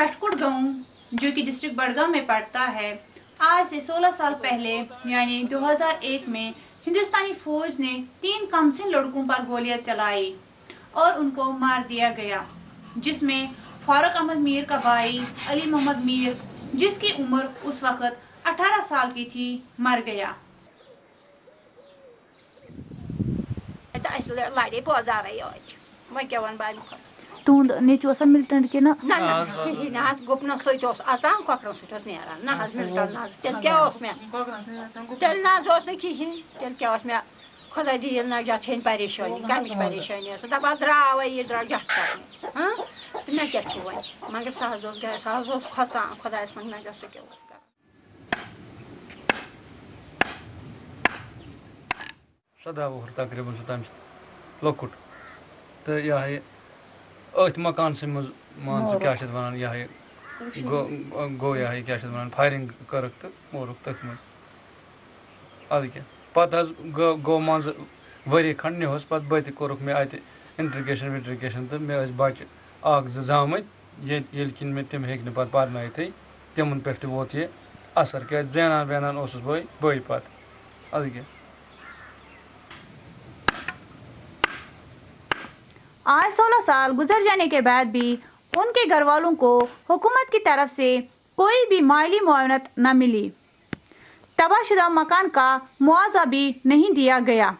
پٹکٹ گاؤں جو کہ ڈسٹرکٹ بڑگام میں پڑتا ہے۔ آج سے سولہ سال پہلے یعنی دو ہزار ایک میں، ہندوستانی فوج نے تین کمسن لڑکوں پر گولیاں چلائی اور ان کو مار دیا گیا، جس میں فاروق احمد میر کا بھائی علی محمد میر، جس کی عمر اس وقت اٹھارہ سال کی تھی، مر گیا۔ لڑے بوزارے یوت وۄنۍ تہنٛد نیٚچوٗ اوسا مِلٹنٹ کِنہٕ نہ نہ کِہیٖنۍ نہ حظ گُپنَس سۭتۍ اوس اَژان کۄکرَن سۭتۍ اوس نیران نہ حظ مِلٹن نہ حظ تیٚلہِ کیٛاہ اوس مےٚ تیٚلہِ نہ حظ اوس نہٕ کِہیٖنۍ تیٚلہِ کیٛاہ اوس مےٚ خۄدا دِیِن نجات ژھیٚنۍ پریشٲنی کَمِچ پریشٲنی ٲس دَپان درٛاوَے یہِ درٛاو جَتھ کَرنہِ ہاں تہٕ مےٚ کیٛاہ چھُ وۄنۍ مگر سُہ حظ اوس گَرِ سُہ حظ اوس کھۄژان خۄدایَس منٛز نجات سُہ کیٛاہ اوس کَران سداہ وُہُر تقریٖباً چھُ تَمہِ لۄکُٹ تہٕ یہِ ہا یہِ أتھۍ مکانسٕے منٛز مان ژٕ کیٛاہ چھِ اَتھ وَنان یہِ ہا یہِ گوٚو یہِ ہا یہِ کیٛاہ چھِ اَتھ وَنان فایرِنٛگ کٔرٕکھ تہٕ موٗرُکھ تٔتھۍ منٛز اَدٕ کیٛاہ پَتہٕ حظ گوٚو گوٚو مان ژٕ ؤری کھنٛڈ نِہُس پَتہٕ بٔتہِ کوٚرُکھ مےٚ اَتہِ اِنٹرٛگیشَن وِنٹرٛگیشَن تہٕ مےٚ ٲسۍ بَچہِ اَکھ زٕ زامٕتۍ ییٚتہِ ییٚلہِ کِنۍ مےٚ تِم ہیٚکۍ نہٕ پَتہٕ پَرنٲیتھٕے تِمَن پٮ۪ٹھ تہِ ووت یہِ اَثر کیٛازِ زینان وینان اوسُس بہٕ بٕے پَتہٕ اَدٕ کیٛاہ آج سولہ سال گزر جانے کے بعد بھی ان کے گھر والوں کو حکومت کی طرف سے کوئی بھی مالی معاونت نہ ملی۔ تباہ شدہ مکان کا معاوضہ بھی نہیں دیا گیا۔